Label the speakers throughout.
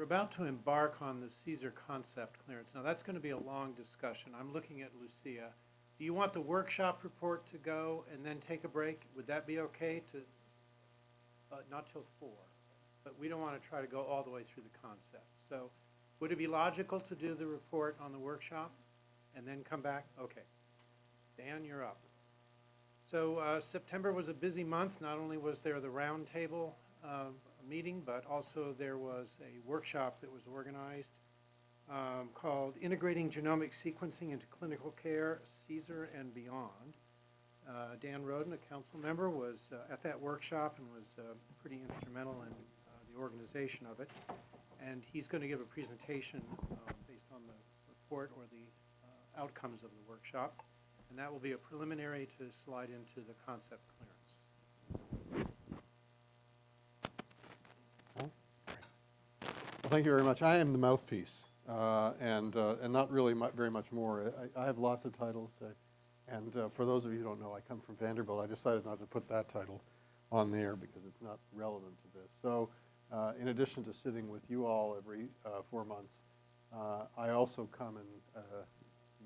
Speaker 1: we're about to embark on the CSER concept clearance. Now, that's going to be a long discussion. I'm looking at Lucia. Do you want the workshop report to go and then take a break? Would that be okay to, uh, not till four? But we don't want to try to go all the way through the concept. So would it be logical to do the report on the workshop and then come back? Okay. Dan, you're up. So uh, September was a busy month. Not only was there the roundtable uh, meeting, but also there was a workshop that was organized um, called Integrating Genomic Sequencing into Clinical Care, CSER and Beyond. Uh, Dan Roden, a council member, was uh, at that workshop and was uh, pretty instrumental in uh, the organization of it. And he's going to give a presentation uh, based on the report or the uh, outcomes of the workshop. And that will be a preliminary to slide into the concept clearance.
Speaker 2: Well, thank you very much. I am the mouthpiece, uh, and, uh, and not really mu very much more. I, I have lots of titles, uh, and uh, for those of you who don't know, I come from Vanderbilt. I decided not to put that title on there because it's not relevant to this. So uh, in addition to sitting with you all every uh, four months, I also come and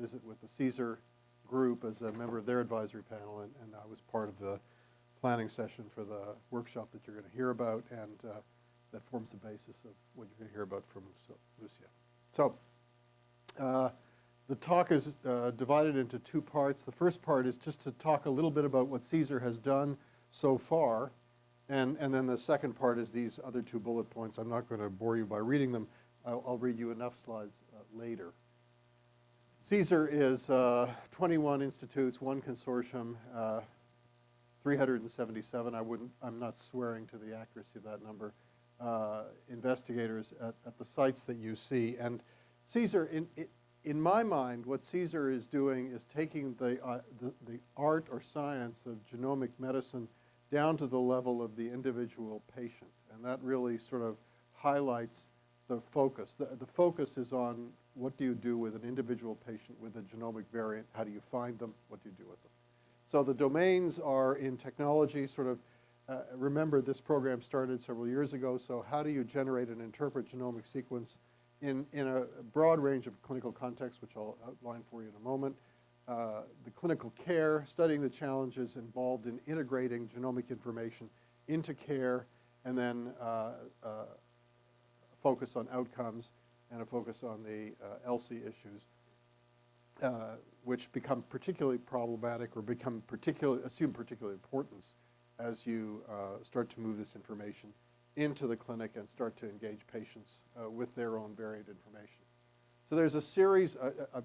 Speaker 2: visit with the CSER group as a member of their advisory panel, and, and I was part of the planning session for the workshop that you're going to hear about, and that forms the basis of what you're going to hear about from Lucia. So uh, the talk is uh, divided into two parts. The first part is just to talk a little bit about what CSER has done so far, and, and then the second part is these other two bullet points. I'm not going to bore you by reading them. I'll, I'll read you enough slides uh, later. CSER is uh, 21 institutes, one consortium, uh, 377. I wouldn't, I'm not swearing to the accuracy of that number. Uh, investigators at, at, the sites that you see. And CSER, in, in my mind, what CSER is doing is taking the, uh, the, the, art or science of genomic medicine down to the level of the individual patient. And that really sort of highlights the focus. The, the focus is on what do you do with an individual patient with a genomic variant? How do you find them? What do you do with them? So the domains are in technology, sort of, uh, remember this program started several years ago, so how do you generate and interpret genomic sequence in, in a broad range of clinical contexts, which I'll outline for you in a moment. Uh, the clinical care, studying the challenges involved in integrating genomic information into care, and then uh, uh focus on outcomes and a focus on the uh, ELSI issues, uh, which become particularly problematic or become particularly, assume particular importance as you uh, start to move this information into the clinic and start to engage patients uh, with their own variant information. So there's a series, uh, uh,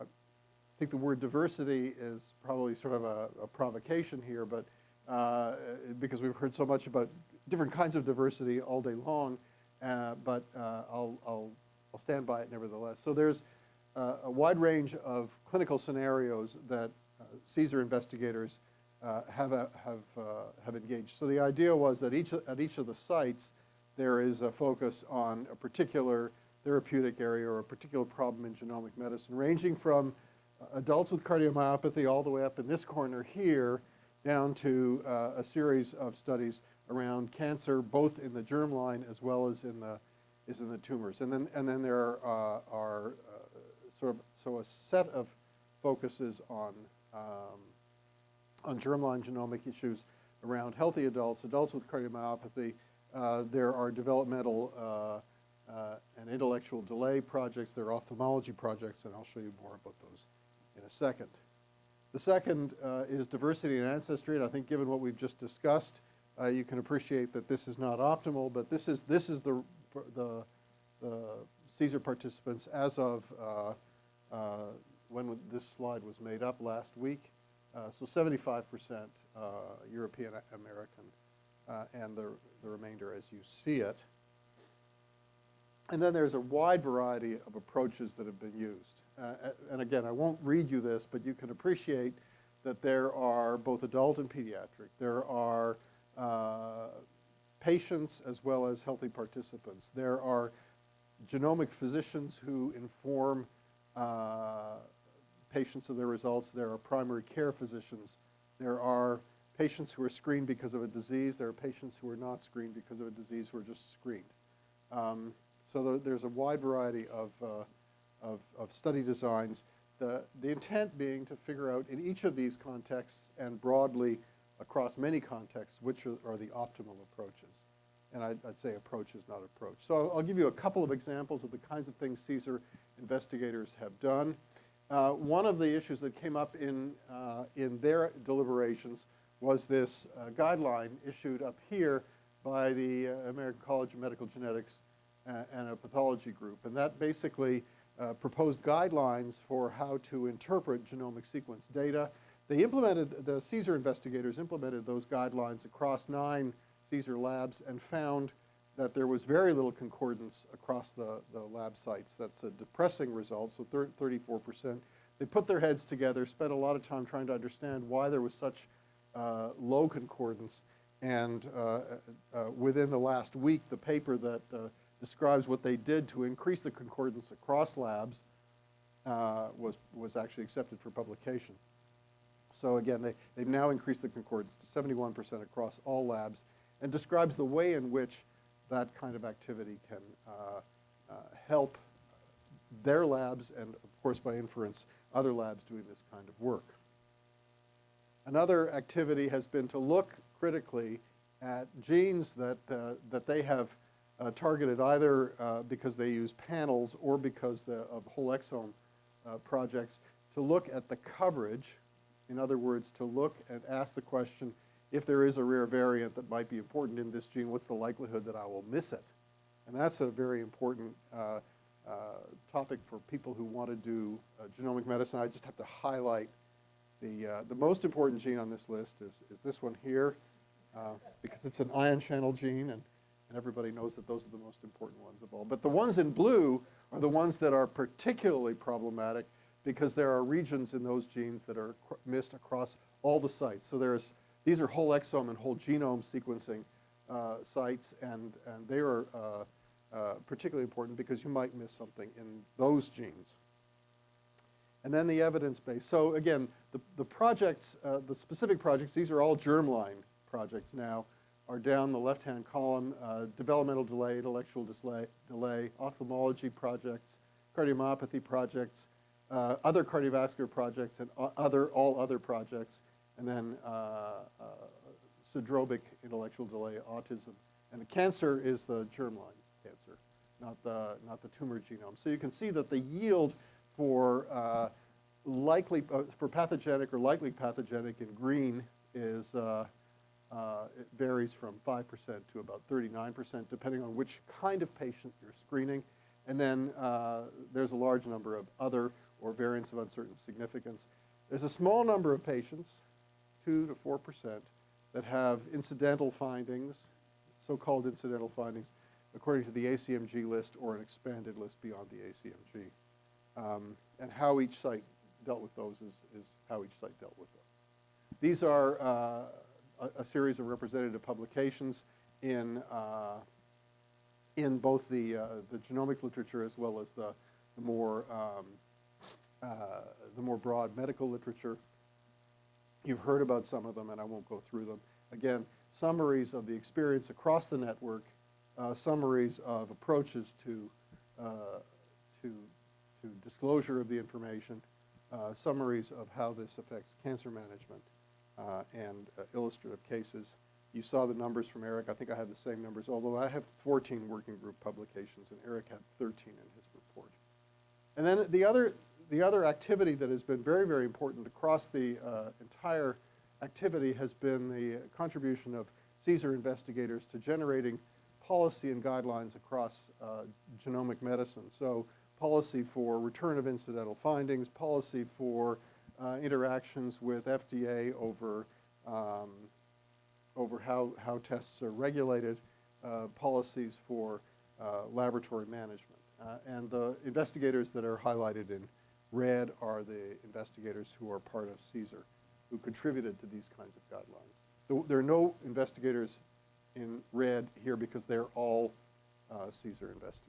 Speaker 2: I think the word diversity is probably sort of a, a provocation here, but because we've heard so much about different kinds of diversity all day long, but I'll, I'll I'll stand by it nevertheless. So there's uh, a wide range of clinical scenarios that uh, CSER investigators uh, have, a, have, uh, have engaged. So the idea was that each, at each of the sites, there is a focus on a particular therapeutic area or a particular problem in genomic medicine, ranging from uh, adults with cardiomyopathy all the way up in this corner here, down to uh, a series of studies around cancer, both in the germline as well as in the is in the tumors. And then, and then there are, uh, are sort of, so a set of focuses on, um, on germline genomic issues around healthy adults, adults with cardiomyopathy. Uh, there are developmental uh, uh, and intellectual delay projects. There are ophthalmology projects, and I'll show you more about those in a second. The second uh, is diversity and ancestry, and I think given what we've just discussed, you can appreciate that this is not optimal, but this is, this is the the, the CSER participants as of uh, uh, when this slide was made up last week. Uh, so 75% uh, European American uh, and the, the remainder as you see it. And then there's a wide variety of approaches that have been used. Uh, and again, I won't read you this, but you can appreciate that there are both adult and pediatric. There are patients as well as healthy participants. There are genomic physicians who inform uh, patients of their results. There are primary care physicians. There are patients who are screened because of a disease. There are patients who are not screened because of a disease who are just screened. Um, So there- there's a wide variety of, uh, of, of study designs. The, the intent being to figure out in each of these contexts and broadly across many contexts, which are, are the optimal approaches. And I'd, I'd say approach is not approach. So I'll, I'll give you a couple of examples of the kinds of things CSER investigators have done. Uh, one of the issues that came up in, uh, in their deliberations was this uh, guideline issued up here by the uh, American College of Medical Genetics and a pathology group. And that basically uh, proposed guidelines for how to interpret genomic sequence data. They implemented, the CSER investigators implemented those guidelines across nine CSER labs and found that there was very little concordance across the, the lab sites. That's a depressing result, so 34%. They put their heads together, spent a lot of time trying to understand why there was such uh, low concordance. And uh, uh, within the last week, the paper that uh, describes what they did to increase the concordance across labs uh, was, was actually accepted for publication. So again, they, they've now increased the concordance to 71% across all labs and describes the way in which that kind of activity can uh, uh, help their labs and, of course, by inference, other labs doing this kind of work. Another activity has been to look critically at genes that, uh, that they have uh, targeted either uh, because they use panels or because the, of whole exome uh, projects to look at the coverage. In other words, to look and ask the question, if there is a rare variant that might be important in this gene, what's the likelihood that I will miss it? And that's a very important uh, uh, topic for people who want to do uh, genomic medicine. I just have to highlight the, uh, the most important gene on this list is, is this one here, uh, because it's an ion channel gene, and, and everybody knows that those are the most important ones of all. But the ones in blue are the ones that are particularly problematic because there are regions in those genes that are missed across all the sites. So there's, these are whole exome and whole genome sequencing uh, sites, and, and they are uh, uh, particularly important because you might miss something in those genes. And then the evidence base. So again, the, the projects, uh, the specific projects, these are all germline projects now, are down the left-hand column, uh, developmental delay, intellectual delay, delay, ophthalmology projects, cardiomyopathy projects, uh, other cardiovascular projects, and other, all other projects, and then uh, uh, syndromic intellectual delay, autism. And the cancer is the germline cancer, not the, not the tumor genome. So you can see that the yield for uh, likely, uh, for pathogenic or likely pathogenic in green is, uh, uh, it varies from 5% to about 39%, depending on which kind of patient you're screening. And then there's a large number of other or variants of uncertain significance. There's a small number of patients, 2 to 4%, that have incidental findings, so-called incidental findings, according to the ACMG list or an expanded list beyond the ACMG. Um, and how each site dealt with those is, is how each site dealt with those. These are uh, a, a series of representative publications in, uh, in both the, uh, the genomics literature as well as the, the more, um, uh, the more broad medical literature. You've heard about some of them, and I won't go through them. Again, summaries of the experience across the network, uh, summaries of approaches to, uh, to, to disclosure of the information, uh, summaries of how this affects cancer management, uh, and uh, illustrative cases. You saw the numbers from Eric. I think I had the same numbers, although I have 14 working group publications, and Eric had 13 in his report. And then the other, the other activity that has been very, very important across the uh, entire activity has been the contribution of CSER investigators to generating policy and guidelines across uh, genomic medicine. So policy for return of incidental findings, policy for uh, interactions with FDA over, um, over how, how tests are regulated, uh, policies for uh, laboratory management. Uh, and the investigators that are highlighted in red are the investigators who are part of CSER, who contributed to these kinds of guidelines. There- There are no investigators in red here because they're all uh, CSER investigators.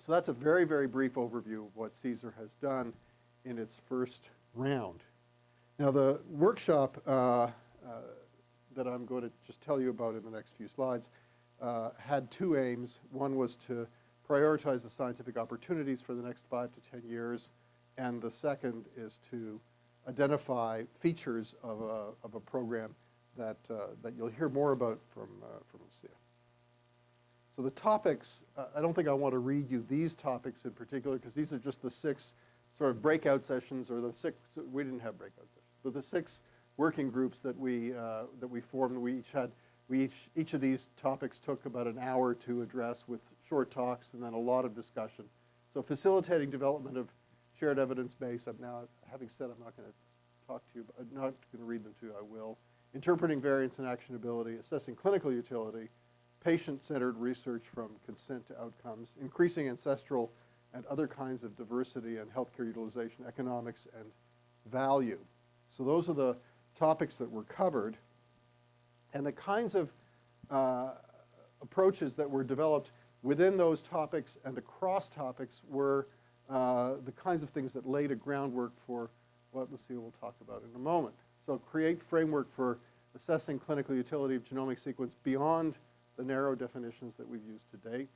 Speaker 2: So that's a very, very brief overview of what CSER has done in its first round. Now, the workshop uh, uh, that I'm going to just tell you about in the next few slides uh, had two aims. One was to prioritize the scientific opportunities for the next five to 10 years, and the second is to identify features of a, of a program that, uh, that you'll hear more about from, uh, from Lucia. So the topics, uh, I don't think I want to read you these topics in particular because these are just the six sort of breakout sessions or the six, we didn't have breakout sessions, but the six working groups that we, uh, that we formed, we each had, we each, each of these topics took about an hour to address with short talks and then a lot of discussion. So facilitating development of shared evidence base, I'm now, having said I'm not going to talk to you, I'm not going to read them to you, I will. Interpreting variants and actionability, assessing clinical utility, patient-centered research from consent to outcomes, increasing ancestral and other kinds of diversity and healthcare utilization, economics, and value. So those are the topics that were covered. And the kinds of uh, approaches that were developed within those topics and across topics were uh, the kinds of things that laid a groundwork for what Lucia will talk about in a moment. So create framework for assessing clinical utility of genomic sequence beyond the narrow definitions that we've used today,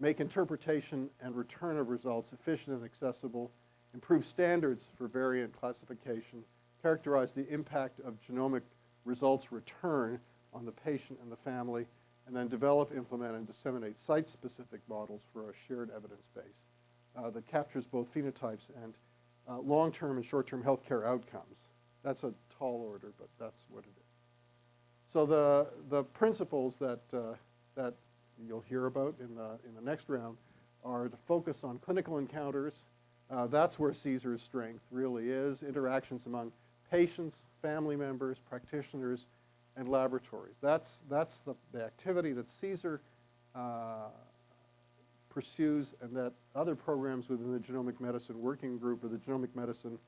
Speaker 2: make interpretation and return of results efficient and accessible, improve standards for variant classification, characterize the impact of genomic results return on the patient and the family, and then develop, implement, and disseminate site-specific models for a shared evidence base uh, that captures both phenotypes and uh, long-term and short-term healthcare outcomes. That's a tall order, but that's what it is. So the, the principles that, uh, that you'll hear about in the, in the next round are to focus on clinical encounters. Uh, that's where CSER's strength really is, interactions among patients, family members, practitioners, and laboratories. That's, that's the, the activity that CSER uh, pursues and that other programs within the genomic medicine working group or the genomic medicine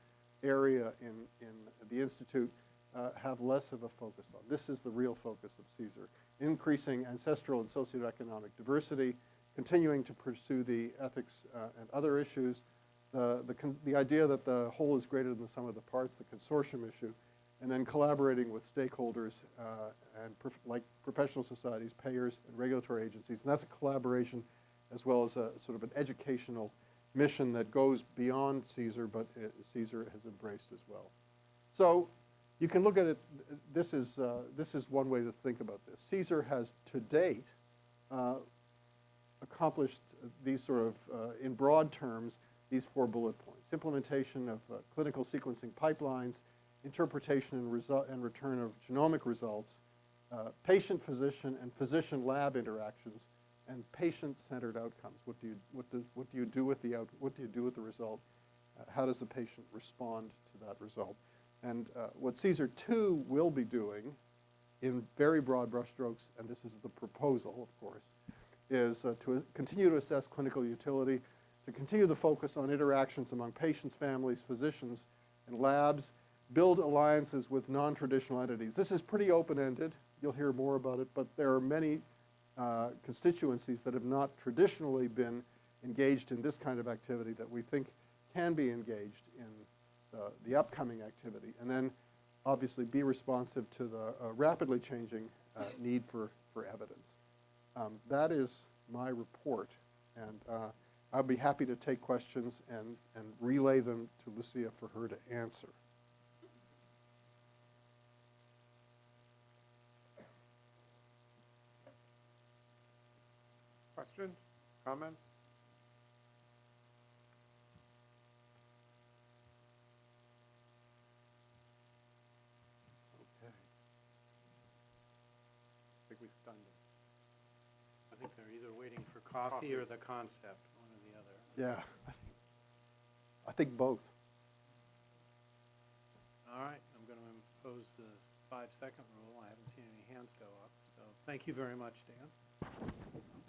Speaker 2: area in, in the Institute uh, have less of a focus on. This is the real focus of CSER, increasing ancestral and socioeconomic diversity, continuing to pursue the ethics uh, and other issues, the, the, the idea that the whole is greater than the sum of the parts, the consortium issue, and then collaborating with stakeholders uh, and prof like professional societies, payers, and regulatory agencies. And that's a collaboration as well as a sort of an educational mission that goes beyond CSER, but uh, CSER has embraced as well. So you can look at it, this is, uh, this is one way to think about this. CSER has to date uh, accomplished these sort of, uh, in broad terms, these four bullet points. Implementation of uh, clinical sequencing pipelines, interpretation and, result, and return of genomic results, uh, patient-physician and physician-lab interactions, and patient-centered outcomes. What do you what does what do you do with the out, what do you do with the result? Uh, how does the patient respond to that result? And uh, what CSER two will be doing, in very broad brushstrokes, and this is the proposal, of course, is uh, to continue to assess clinical utility, to continue the focus on interactions among patients, families, physicians, and labs, build alliances with non-traditional entities. This is pretty open-ended. You'll hear more about it, but there are many uh, constituencies that have not traditionally been engaged in this kind of activity that we think can be engaged in the, the upcoming activity. And then obviously be responsive to the uh, rapidly changing uh, need for, for evidence. Um, that is my report. And uh, I'll be happy to take questions and, and relay them to Lucia for her to answer.
Speaker 3: Questions, comments?
Speaker 2: Okay.
Speaker 3: I think we stunned them.
Speaker 1: I think they're either waiting for coffee or the concept, one or the other.
Speaker 2: Yeah. I think both.
Speaker 1: All right, I'm going to impose the five-second rule. I haven't seen any hands go up, so thank you very much, Dan.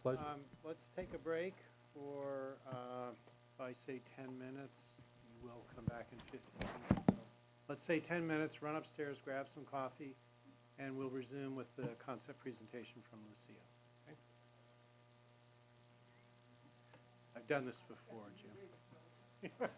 Speaker 2: Pleasure.
Speaker 1: Um, Let's take a break for, uh, if I say 10 minutes, you will come back in 15. So Let's say 10 minutes, run upstairs, grab some coffee, and we'll resume with the concept presentation from Lucia. okay? I've done this before, Jim.